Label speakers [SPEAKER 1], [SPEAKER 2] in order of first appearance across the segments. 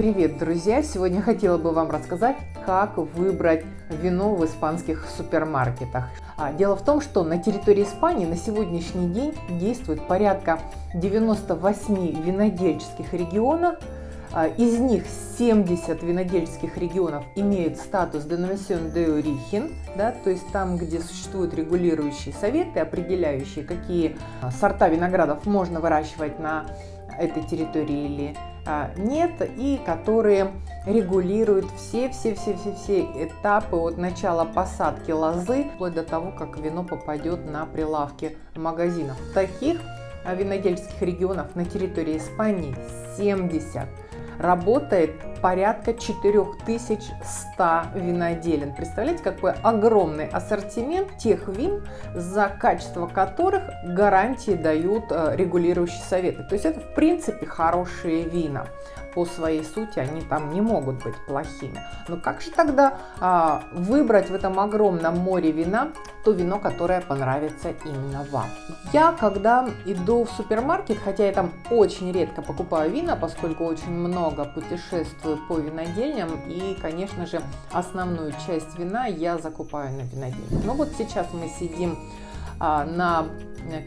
[SPEAKER 1] Привет, друзья! Сегодня хотела бы вам рассказать, как выбрать вино в испанских супермаркетах. А, дело в том, что на территории Испании на сегодняшний день действует порядка 98 винодельческих регионов. А, из них 70 винодельческих регионов имеют статус Denominación de Origen, да, то есть там, где существуют регулирующие советы, определяющие, какие а, сорта виноградов можно выращивать на этой территории или нет, и которые регулируют все-все-все-все-все этапы от начала посадки лозы вплоть до того, как вино попадет на прилавки магазинов. Таких винодельских регионов на территории Испании 70 работает порядка 4100 виноделин. Представляете, какой огромный ассортимент тех вин, за качество которых гарантии дают э, регулирующие советы. То есть это в принципе хорошие вина по своей сути они там не могут быть плохими. Но как же тогда а, выбрать в этом огромном море вина то вино, которое понравится именно вам? Я, когда иду в супермаркет, хотя я там очень редко покупаю вина, поскольку очень много путешествую по винодельням, и, конечно же, основную часть вина я закупаю на винодельне. Но вот сейчас мы сидим а, на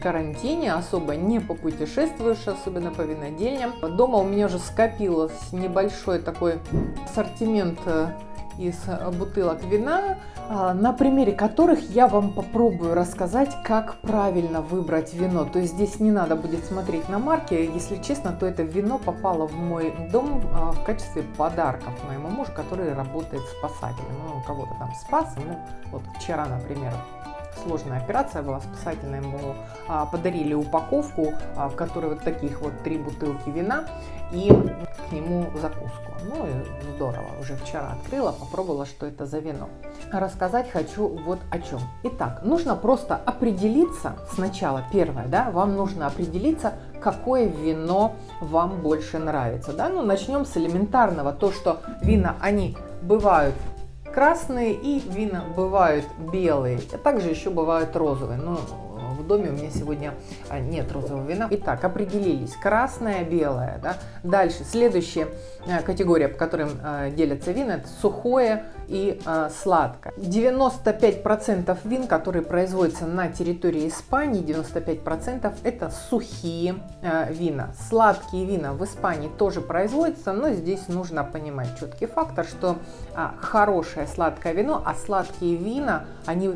[SPEAKER 1] карантине, особо не попутешествуешь, особенно по винодельням. Дома у меня уже скопилось небольшой такой ассортимент э, из бутылок вина, а, на примере которых я вам попробую рассказать, как правильно выбрать вино. То есть здесь не надо будет смотреть на марки, если честно, то это вино попало в мой дом а, в качестве подарков моему мужу, который работает спасателем. Ну, кого-то там спас, ну, вот вчера, например, сложная операция была спасательная. Ему а, подарили упаковку, а, в которой вот таких вот три бутылки вина и к нему закуску. Ну и здорово, уже вчера открыла, попробовала, что это за вино. Рассказать хочу вот о чем. Итак, нужно просто определиться сначала, первое, да, вам нужно определиться, какое вино вам больше нравится. Да? Ну, начнем с элементарного, то, что вина, они бывают красные и вина бывают белые, а также еще бывают розовые. Но в доме у меня сегодня а, нет розового вина. Итак, определились. Красное, белое. Да? Дальше, следующая а, категория, по которым а, делятся вина, это сухое и сладкое. 95% вин, которые производятся на территории Испании, 95% это сухие вина. Сладкие вина в Испании тоже производятся, но здесь нужно понимать четкий фактор, что хорошее сладкое вино, а сладкие вина, они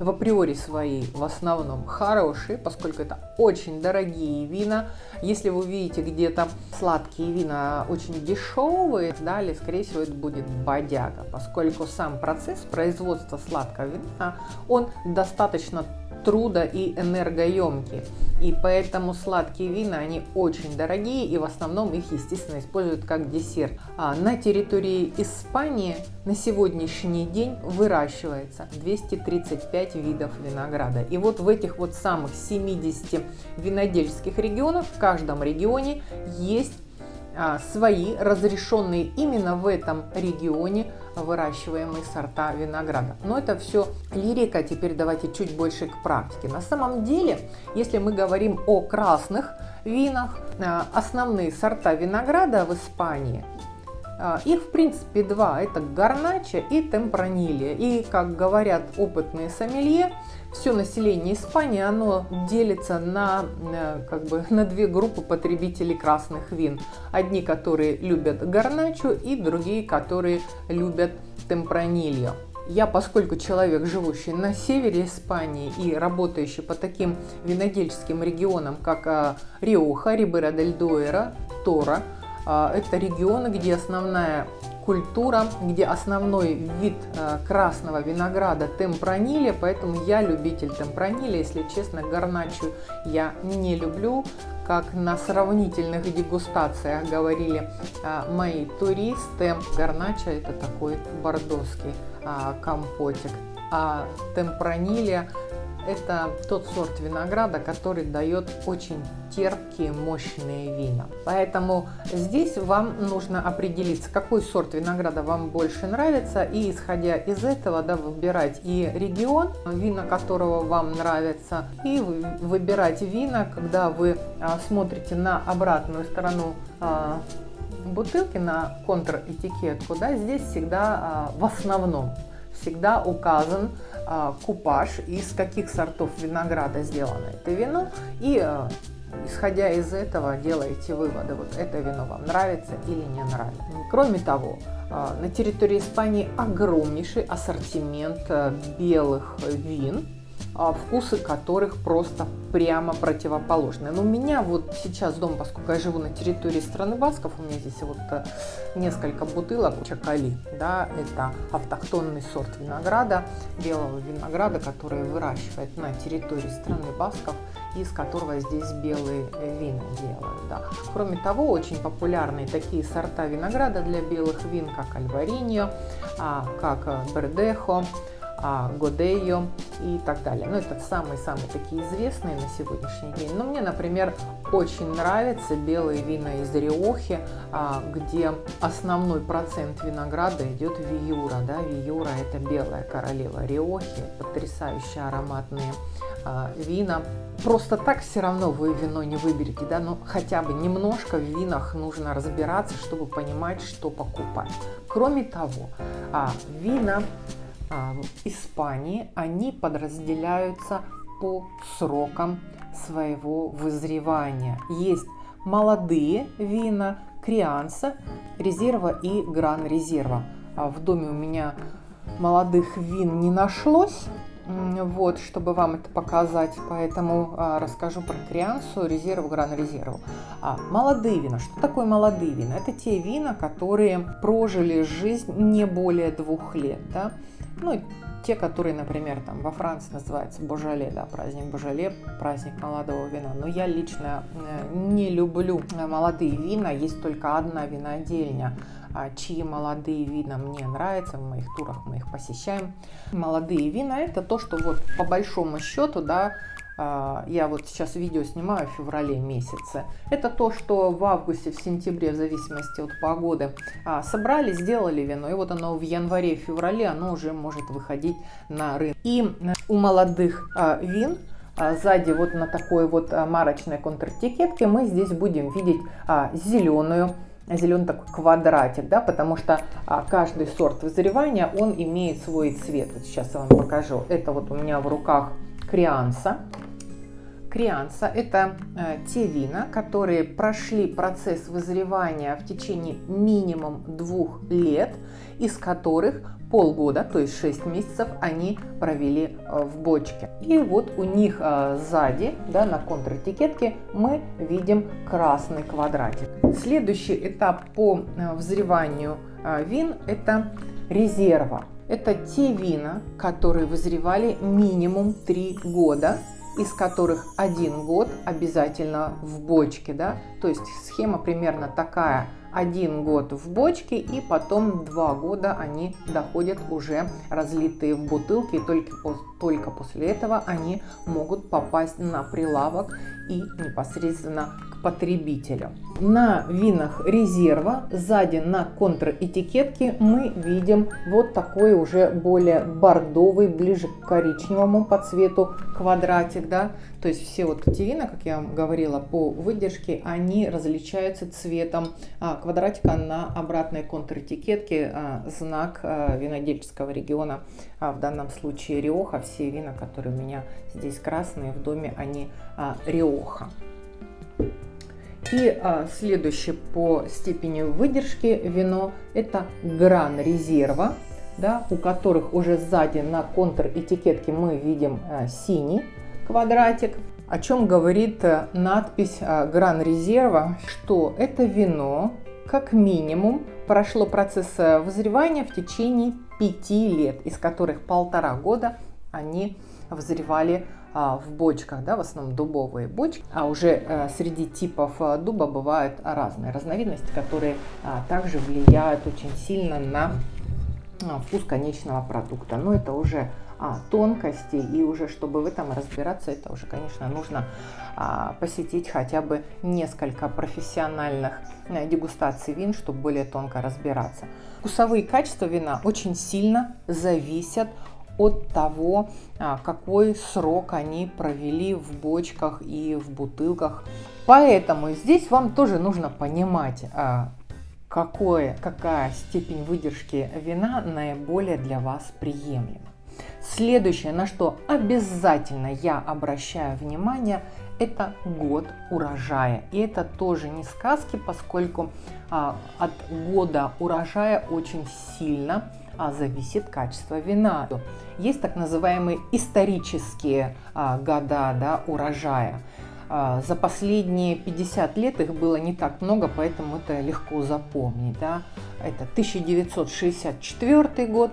[SPEAKER 1] в априори свои в основном хорошие, поскольку это очень дорогие вина. Если вы видите где-то сладкие вина очень дешевые, далее, скорее всего, это будет бодяга, поскольку сам процесс производства сладкого вина, он достаточно трудо и энергоемкие. И поэтому сладкие вина, они очень дорогие и в основном их, естественно, используют как десерт. А на территории Испании на сегодняшний день выращивается 235 видов винограда. И вот в этих вот самых 70 винодельских регионах, в каждом регионе есть свои разрешенные именно в этом регионе выращиваемые сорта винограда. Но это все лирика, теперь давайте чуть больше к практике. На самом деле, если мы говорим о красных винах, а, основные сорта винограда в Испании а, их, в принципе, два. Это гарнача и темпранилья. И, как говорят опытные сомелье, все население Испании, оно делится на, э, как бы, на две группы потребителей красных вин. Одни, которые любят гарначу, и другие, которые любят темпранильо. Я, поскольку человек, живущий на севере Испании и работающий по таким винодельческим регионам, как а, Риоха, Рибера дель Дуэра, Тора, а, это регионы, где основная культура, где основной вид а, красного винограда темпраниле, поэтому я любитель темпраниле, если честно, гарначу я не люблю, как на сравнительных дегустациях говорили а, мои туристы, гарнача это такой бордоский компотик, а темпраниле это тот сорт винограда, который дает очень терпкие, мощные вина. Поэтому здесь вам нужно определиться, какой сорт винограда вам больше нравится, и исходя из этого да, выбирать и регион, вина которого вам нравится, и выбирать вина, когда вы а, смотрите на обратную сторону а, бутылки, на контр-этикетку, да, здесь всегда в основном всегда указан купаж, из каких сортов винограда сделано это вино и исходя из этого делаете выводы, вот это вино вам нравится или не нравится. Кроме того, а, на территории Испании огромнейший ассортимент белых вин, а, вкусы которых просто прямо противоположные. Но у меня вот сейчас дома, поскольку я живу на территории страны Басков, у меня здесь вот э, несколько бутылок Чакали, да, это автохтонный сорт винограда, белого винограда, который выращивает на территории страны Басков, из которого здесь белые вина делают. Да. Кроме того, очень популярны такие сорта винограда для белых вин, как Альвариньо, а, как Бердехо, Годейо и так далее. Ну, это самые-самые такие известные на сегодняшний день. Но мне, например, очень нравятся белые вина из Риохи, а, где основной процент винограда идет виюра. Да? Виюра – это белая королева Риохи, потрясающие ароматные а, вина. Просто так все равно вы вино не выберете, да, но хотя бы немножко в винах нужно разбираться, чтобы понимать, что покупать. Кроме того, вина а, в Испании, они подразделяются по срокам своего вызревания. Есть молодые вина, крианса, резерва и гран резерва. А в доме у меня молодых вин не нашлось, вот, чтобы вам это показать, поэтому а, расскажу про криансу, резерву, гран резерву. А, молодые вина. Что такое молодые вина? Это те вина, которые прожили жизнь не более двух лет, да, ну, те, которые, например, там во Франции называется Божале, да, праздник Божале, праздник молодого вина. Но я лично э, не люблю молодые вина, есть только одна винодельня, а, чьи молодые вина мне нравятся, в моих турах мы их посещаем. Молодые вина это то, что вот по большому счету, да, я вот сейчас видео снимаю в феврале месяце. Это то, что в августе, в сентябре, в зависимости от погоды, а, собрали, сделали вино. И вот оно в январе, феврале, оно уже может выходить на рынок. И у молодых а, вин сзади вот на такой вот марочной контратикетке мы здесь будем видеть зеленую зеленый такой квадратик, да, потому что а, каждый сорт вызревания, он имеет свой цвет. Вот сейчас я вам покажу. Это вот у меня в руках крианса. Крианса – это э, те вина, которые прошли процесс вызревания в течение минимум двух лет, из которых полгода, то есть 6 месяцев, они провели э, в бочке. И вот у них э, сзади, да, на контратикетке, мы видим красный квадратик. Следующий этап по взреванию вин – это резерва. Это те вина, которые вызревали минимум 3 года из которых один год обязательно в бочке, да, то есть схема примерно такая, один год в бочке и потом два года они доходят уже разлитые в бутылки и только, только после этого они могут попасть на прилавок и непосредственно к потребителю. На винах резерва сзади на контратикетке мы видим вот такой уже более бордовый, ближе к коричневому по цвету квадратик. Да? То есть все вот эти вина, как я вам говорила, по выдержке, они различаются цветом а, квадратика на обратной контратикетке, а, знак а, винодельческого региона, в данном случае Риоха. Все вина, которые у меня здесь красные в доме, они Риоха. И а, следующее по степени выдержки вино это Гран Резерва, да, у которых уже сзади на контр-этикетке мы видим а, синий квадратик. О чем говорит а, надпись а, Гран Резерва, что это вино как минимум прошло процесс а, вызревания в течение 5 лет, из которых полтора года они вызревали а, в бочках, да, в основном дубовые бочки, а уже э, среди типов э, дуба бывают разные разновидности, которые а, также влияют очень сильно на вкус конечного продукта. Но это уже тонкости, и уже чтобы в этом разбираться, это уже, конечно, нужно посетить хотя бы несколько профессиональных э, дегустаций вин, чтобы более тонко разбираться. Вкусовые качества вина очень сильно зависят от того, а, какой срок они провели в бочках и в бутылках. Поэтому здесь вам тоже нужно понимать, а, какое, какая степень выдержки вина наиболее для вас приемлема. Следующее, на что обязательно я обращаю внимание, это год урожая. И это тоже не сказки, поскольку а, от года урожая очень сильно а, зависит качество вина. Есть так называемые исторические а, года да, урожая. А, за последние 50 лет их было не так много, поэтому это легко запомнить. Да? Это 1964 год,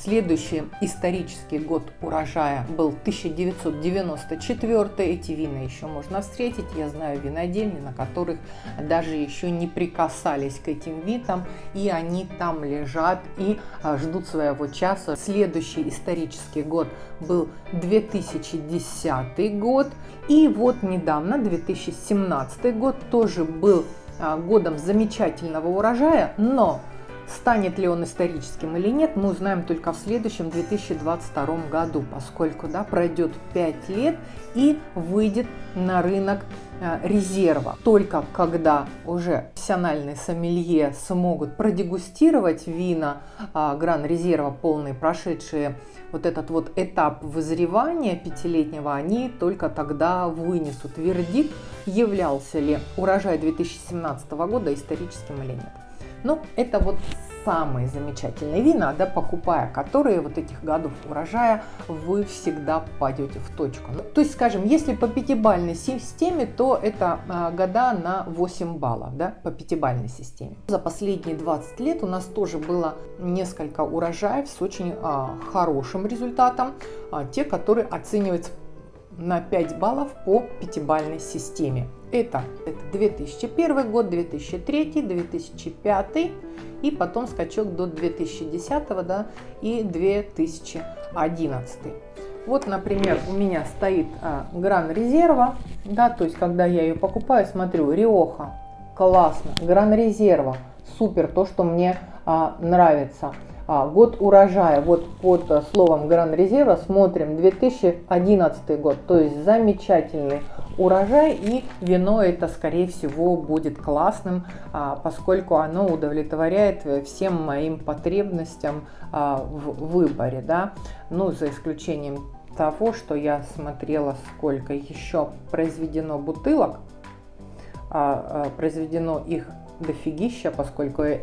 [SPEAKER 1] следующий исторический год урожая был 1994. Эти вина еще можно встретить. Я знаю винодельни, на которых даже еще не прикасались к этим видам, и они там лежат и а, ждут своего часа. Следующий исторический год был 2010 год. И вот недавно, 2017 год, тоже был а, годом замечательного урожая, но станет ли он историческим или нет, мы узнаем только в следующем 2022 году, поскольку да, пройдет 5 лет и выйдет на рынок а, резерва. Только когда уже профессиональные сомелье смогут продегустировать вина а, Гран Резерва полные, прошедшие вот этот вот этап вызревания пятилетнего, они только тогда вынесут вердикт, являлся ли урожай 2017 года историческим или нет. Ну, это вот самые замечательные вина, да, покупая которые вот этих годов урожая, вы всегда попадете в точку. Ну, то есть, скажем, если по пятибальной системе, то это а, года на 8 баллов, да, по пятибальной системе. За последние 20 лет у нас тоже было несколько урожаев с очень а, хорошим результатом, а, те, которые оцениваются на 5 баллов по пятибальной системе. Это, это 2001 год, 2003, 2005 и потом скачок до 2010 да, и 2011. Вот, например, у меня стоит а, Гран Резерва, да, то есть когда я ее покупаю, смотрю, Риоха, классно, Гран Резерва, супер, то, что мне а, нравится. А, год урожая, вот под а, словом Гран Резерва смотрим 2011 год, то есть замечательный урожай и вино это скорее всего будет классным, а, поскольку оно удовлетворяет всем моим потребностям а, в выборе, да, ну за исключением того, что я смотрела, сколько еще произведено бутылок, произведено их дофигища, поскольку э,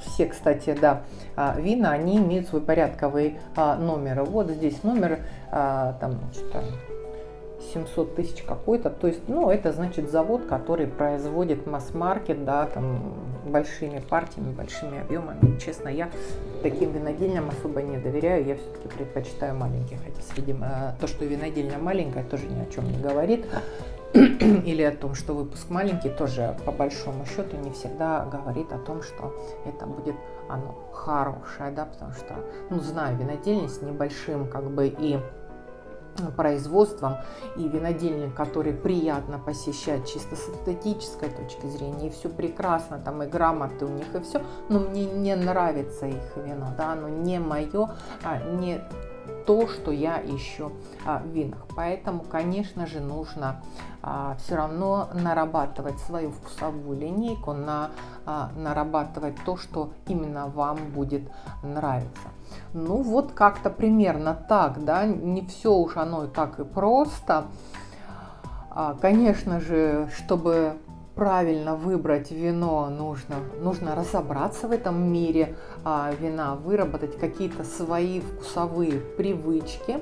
[SPEAKER 1] все, кстати, да, э, вина, они имеют свой порядковый э, номер. Вот здесь номер, э, там, что-то 700 тысяч какой-то, то есть, ну, это значит завод, который производит масс-маркет, да, там, большими партиями, большими объемами. Честно, я таким винодельням особо не доверяю, я все-таки предпочитаю маленьких, хотя э, то, что винодельня маленькая, тоже ни о чем не говорит. или о том, что выпуск маленький, тоже по большому счету не всегда говорит о том, что это будет оно хорошее, да, потому что, ну, знаю винодельни с небольшим как бы и производством и винодельник, который приятно посещать чисто с эстетической точки зрения, и все прекрасно, там и грамоты у них, и все, но мне не нравится их вино, да, оно не мое, а, не то, что я ищу а, в винах. Поэтому, конечно же, нужно а, все равно нарабатывать свою вкусовую линейку, на, а, нарабатывать то, что именно вам будет нравиться. Ну вот как-то примерно так, да, не все уж оно так и просто. А, конечно же, чтобы правильно выбрать вино, нужно, нужно разобраться в этом мире а, вина, выработать какие-то свои вкусовые привычки.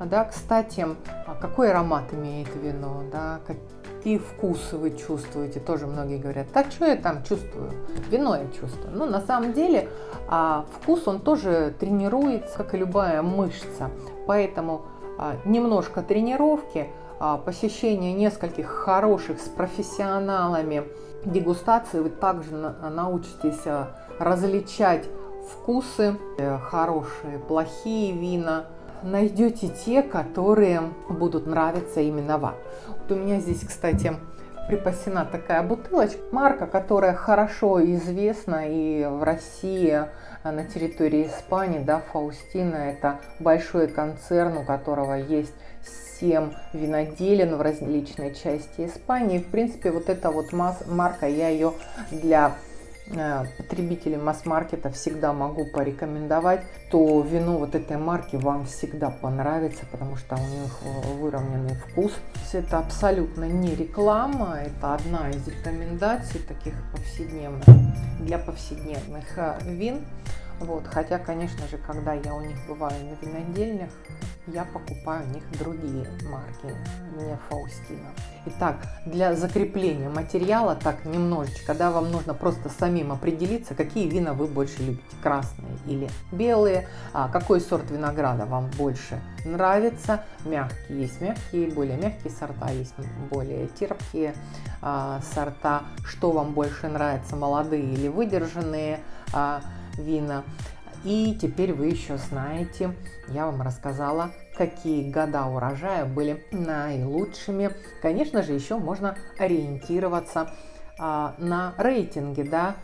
[SPEAKER 1] Да, кстати, а какой аромат имеет вино, да, какие вкусы вы чувствуете, тоже многие говорят, так что я там чувствую, вино я чувствую. Но на самом деле а, вкус, он тоже тренируется, как и любая мышца, поэтому а, немножко тренировки – посещение нескольких хороших с профессионалами дегустаций. Вы также научитесь а, различать вкусы, э, хорошие, плохие вина, найдете те, которые будут нравиться именно вам. Вот у меня здесь, кстати, припасена такая бутылочка, марка, которая хорошо известна и в России, а, на территории Испании, да, Фаустина, это большой концерн, у которого есть 7 виноделин в различной части Испании. В принципе, вот эта вот марка, я ее для э, потребителей масс-маркета всегда могу порекомендовать, то вино вот этой марки вам всегда понравится, потому что у них выровненный вкус. Это абсолютно не реклама, это одна из рекомендаций таких повседневных, для повседневных э, вин. Вот, хотя, конечно же, когда я у них бываю на винодельнях, я покупаю у них другие марки, не Фаустина. Итак, для закрепления материала, так немножечко, да, вам нужно просто самим определиться, какие вина вы больше любите, красные или белые, а какой сорт винограда вам больше нравится. Мягкие есть мягкие, более мягкие сорта, есть более терпкие а, сорта. Что вам больше нравится, молодые или выдержанные а, вина. И теперь вы еще знаете, я вам рассказала, какие года урожая были наилучшими. Конечно же, еще можно ориентироваться а, на рейтинге, да,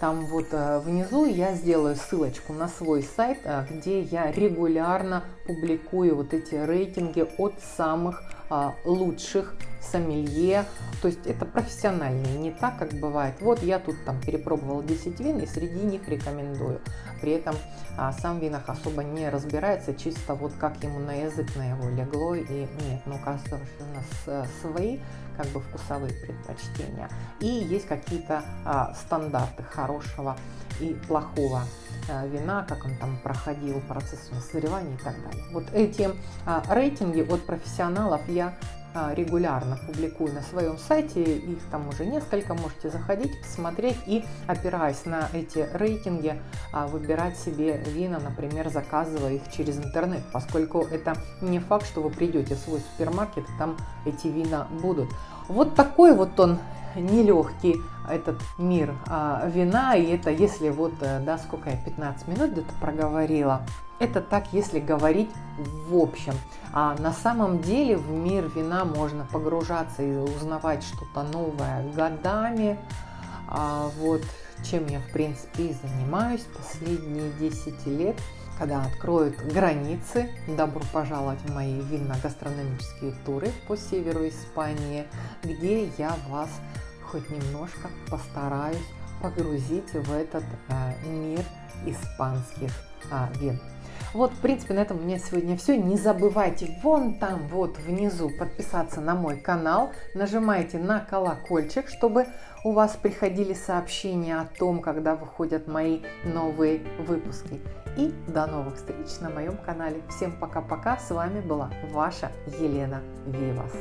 [SPEAKER 1] там вот а, внизу я сделаю ссылочку на свой сайт, а, где я регулярно публикую вот эти рейтинги от самых а, лучших сомелье. То есть это профессиональные, не так, как бывает. Вот я тут там перепробовал 10 вин и среди них рекомендую. При этом а, сам винах особо не разбирается, чисто вот как ему на язык на его легло. И нет, ну что у нас э, свои как бы вкусовые предпочтения. И есть какие-то а, стандарты хорошего и плохого а, вина, как он там проходил процесс созревания и так далее. Вот эти а, рейтинги от профессионалов я регулярно публикую на своем сайте, их там уже несколько, можете заходить, посмотреть. И, опираясь на эти рейтинги, а, выбирать себе вина, например, заказывая их через интернет, поскольку это не факт, что вы придете в свой супермаркет, там эти вина будут. Вот такой вот он нелегкий этот мир а, вина, и это если вот, э, да, сколько я, 15 минут где-то проговорила, это так, если говорить в общем. А на самом деле в мир вина можно погружаться и узнавать что-то новое годами. А вот чем я, в принципе, и занимаюсь последние 10 лет. Когда откроют границы, добро пожаловать в мои винно-гастрономические туры по северу Испании, где я вас хоть немножко постараюсь погрузить в этот э, мир испанских э, вин. Вот, в принципе, на этом у меня сегодня все. Не забывайте вон там, вот внизу, подписаться на мой канал. Нажимайте на колокольчик, чтобы у вас приходили сообщения о том, когда выходят мои новые выпуски. И до новых встреч на моем канале. Всем пока-пока. С вами была ваша Елена Вивас.